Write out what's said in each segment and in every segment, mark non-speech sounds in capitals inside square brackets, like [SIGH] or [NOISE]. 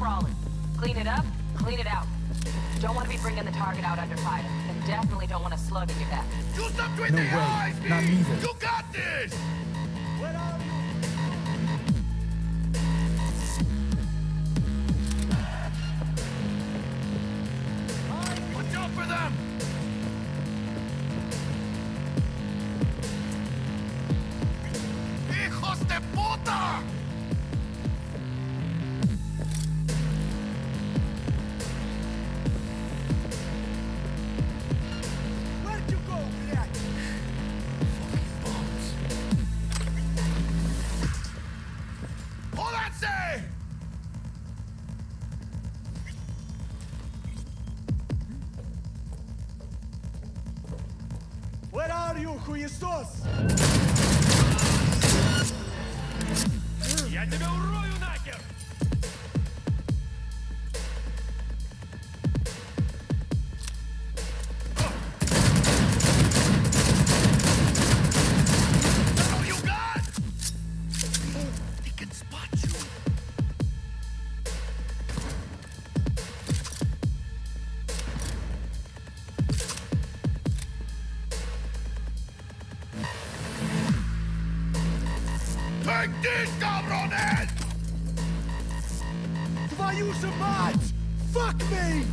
sprawling. Clean it up, clean it out. Don't want to be bringing the target out under fire, and definitely don't want to slug in your back. Do something with no the way. Not either. You got this! Hijos de puta! Христос! Я тебя урою нахер! Use you survived! Fuck me!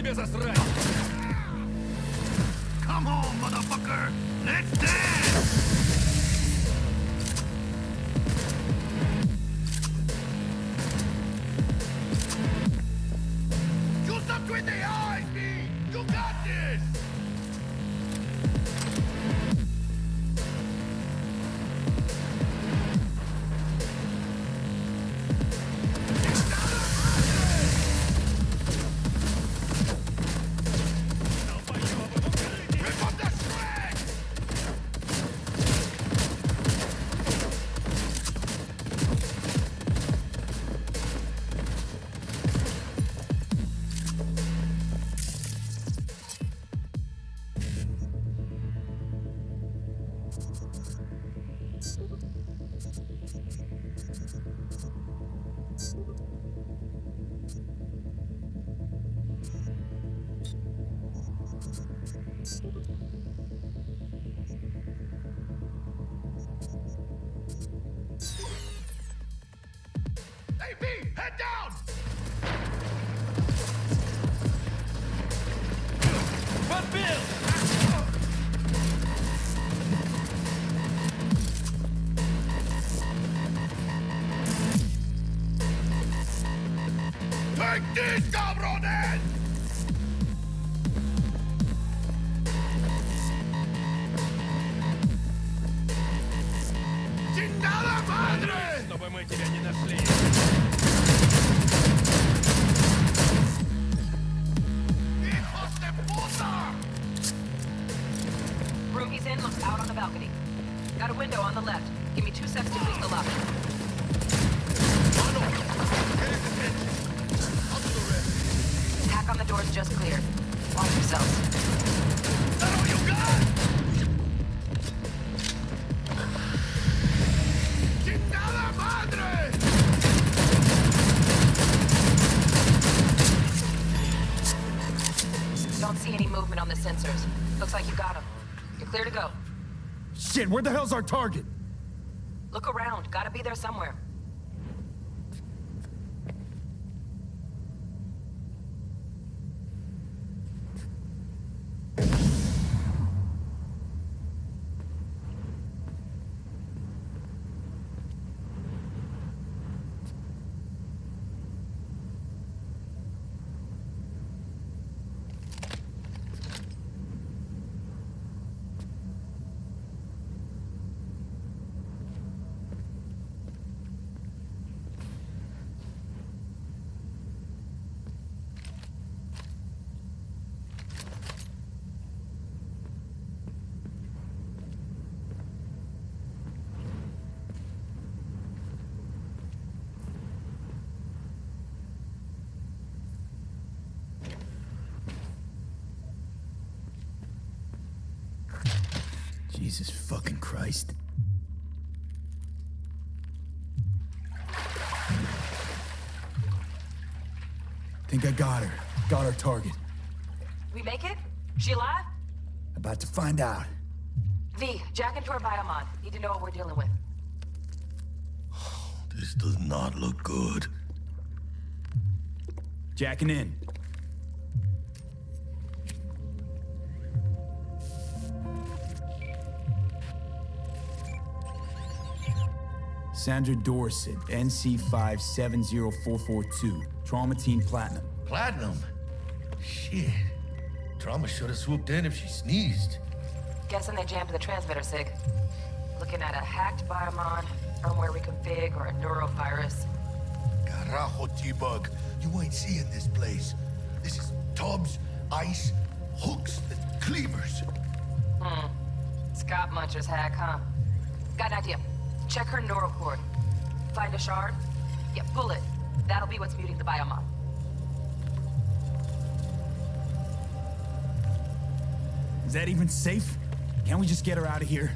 тебе засрать! Come on, motherfucker! Let's dance! cabrones! ¡Chingada madre! Чтобы мы тебя не нашли. ¡Hijos de puta! Room he's in looks out on the balcony. Got a window on the left. Give me two seconds to release the lock. on the door's just cleared. Watch yourselves. Is that all you got? Don't see any movement on the sensors. Looks like you got them. You're clear to go. Shit, where the hell's our target? Look around. Gotta be there somewhere. Fucking Christ. Think I got her. Got our target. We make it? She alive? About to find out. V, jack into her biomon. Need to know what we're dealing with. This does not look good. Jacking in. Sandra Dorsett, NC570442, Trauma Team Platinum. Platinum? Shit. Trauma should have swooped in if she sneezed. Guessing they jammed the transmitter, Sig. Looking at a hacked biomon, firmware reconfig, or a neurovirus. Carajo, T-Bug. You ain't seeing this place. This is tubs, ice, hooks, and cleavers. Hmm. Scott Muncher's hack, huh? Got an idea. Check her neural cord. Find a shard? Yeah, pull it. That'll be what's muting the biomon. Is that even safe? Can't we just get her out of here?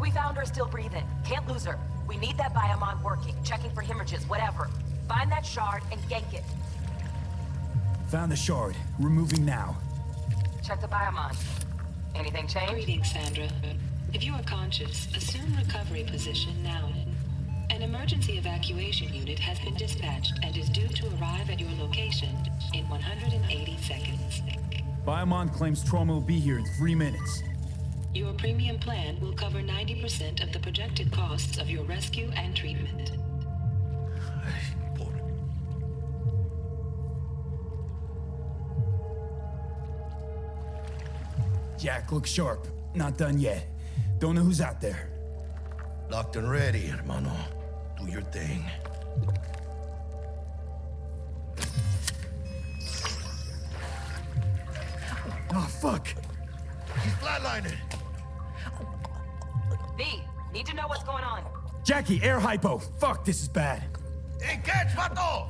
We found her still breathing. Can't lose her. We need that biomon working, checking for hemorrhages, whatever. Find that shard and yank it. Found the shard. We're moving now. Check the biomon. Anything change? Greetings, Sandra. If you are conscious, assume recovery position now. An emergency evacuation unit has been dispatched and is due to arrive at your location in 180 seconds. Biomon claims trauma will be here in three minutes. Your premium plan will cover 90% of the projected costs of your rescue and treatment. Jack, look sharp. Not done yet. Don't know who's out there. Locked and ready, hermano. Do your thing. Oh, fuck. He's flatlining. V, need to know what's going on. Jackie, air hypo. Fuck, this is bad. Hey, catch, vato!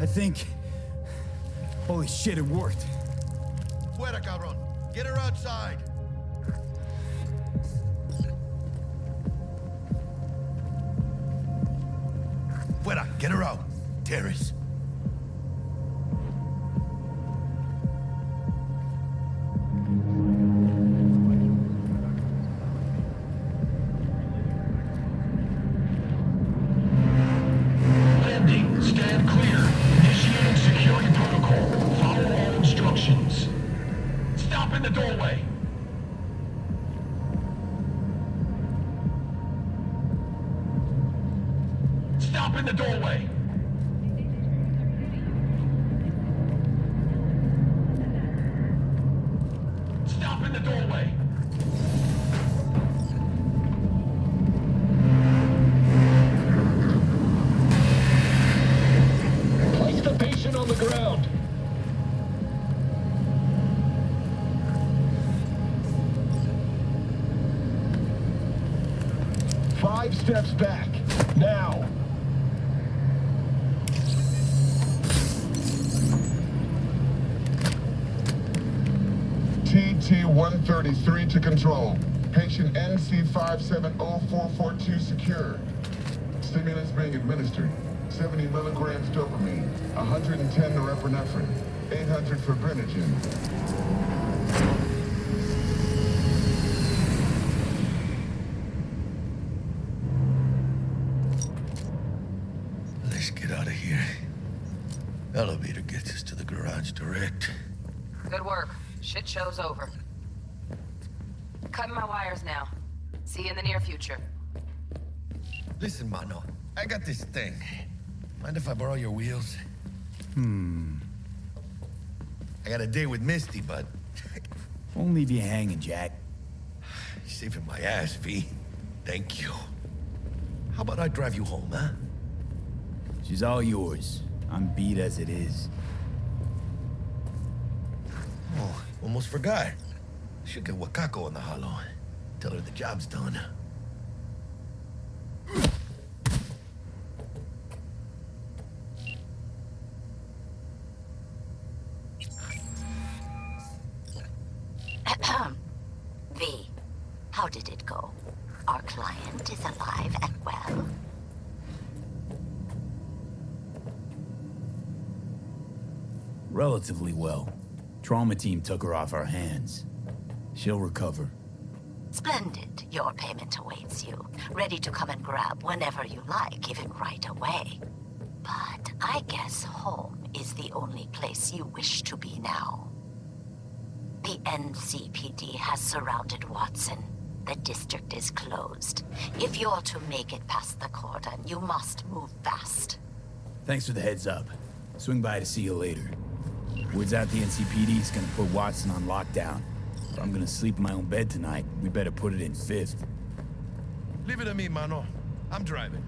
I think... Holy shit, it worked. Fuera, cabrón. Get her outside. Steps back. Now. TT-133 to control. Patient NC570442 secure. Stimulants being administered. 70 milligrams dopamine, 110 norepinephrine, 800 fibrinogen. Let's get out of here. Elevator gets us to the garage direct. Good work. Shit show's over. Cutting my wires now. See you in the near future. Listen, Mano. I got this thing. Mind if I borrow your wheels? Hmm. I got a date with Misty, but [LAUGHS] Won't leave you hanging, Jack. you're [SIGHS] saving my ass, V. Thank you. How about I drive you home, huh? She's all yours. I'm beat as it is. Oh, almost forgot. Should get Wakako on the holo. Tell her the job's done. [CLEARS THROAT] V, how did it go? Our client is alive and well. Relatively well. Trauma team took her off our hands. She'll recover. Splendid. Your payment awaits you. Ready to come and grab whenever you like, even right away. But I guess home is the only place you wish to be now. The NCPD has surrounded Watson. The district is closed. If you're to make it past the cordon, you must move fast. Thanks for the heads up. Swing by to see you later. Word's out the NCPD's gonna put Watson on lockdown. If I'm gonna sleep in my own bed tonight, we better put it in fifth. Leave it to me, Mano. I'm driving.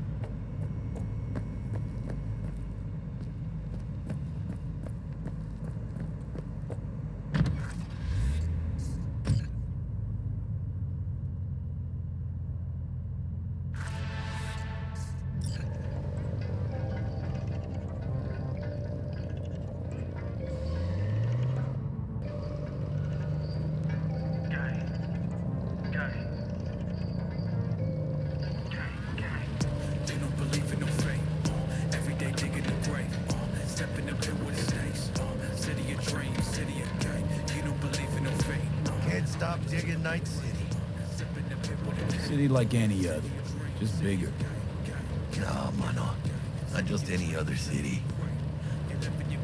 City like any other, just bigger. Nah, Mano. Not just any other city.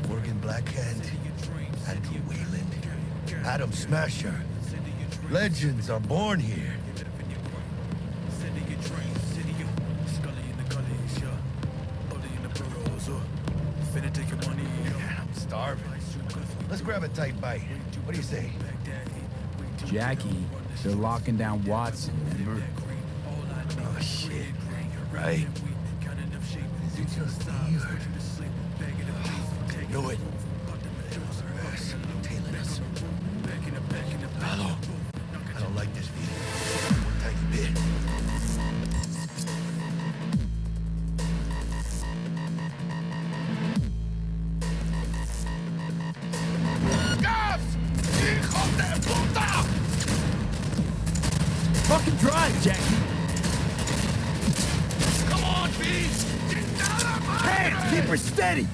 Morgan Blackhand, Andrew Weyland, Adam Smasher. Legends are born here. city of dreams, city of Scully in the gullies, yeah. Bully in the burrows, finna take your money, I'm starving. Let's grab a tight bite. What do you say? Jackie, they're locking down Watson, remember? Oh, shit. You're right. Keep her steady!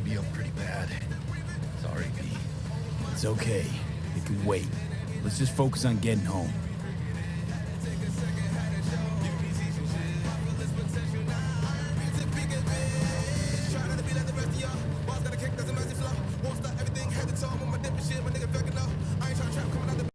Baby up pretty bad. Sorry, V. It's okay. It can wait. Let's just focus on getting home.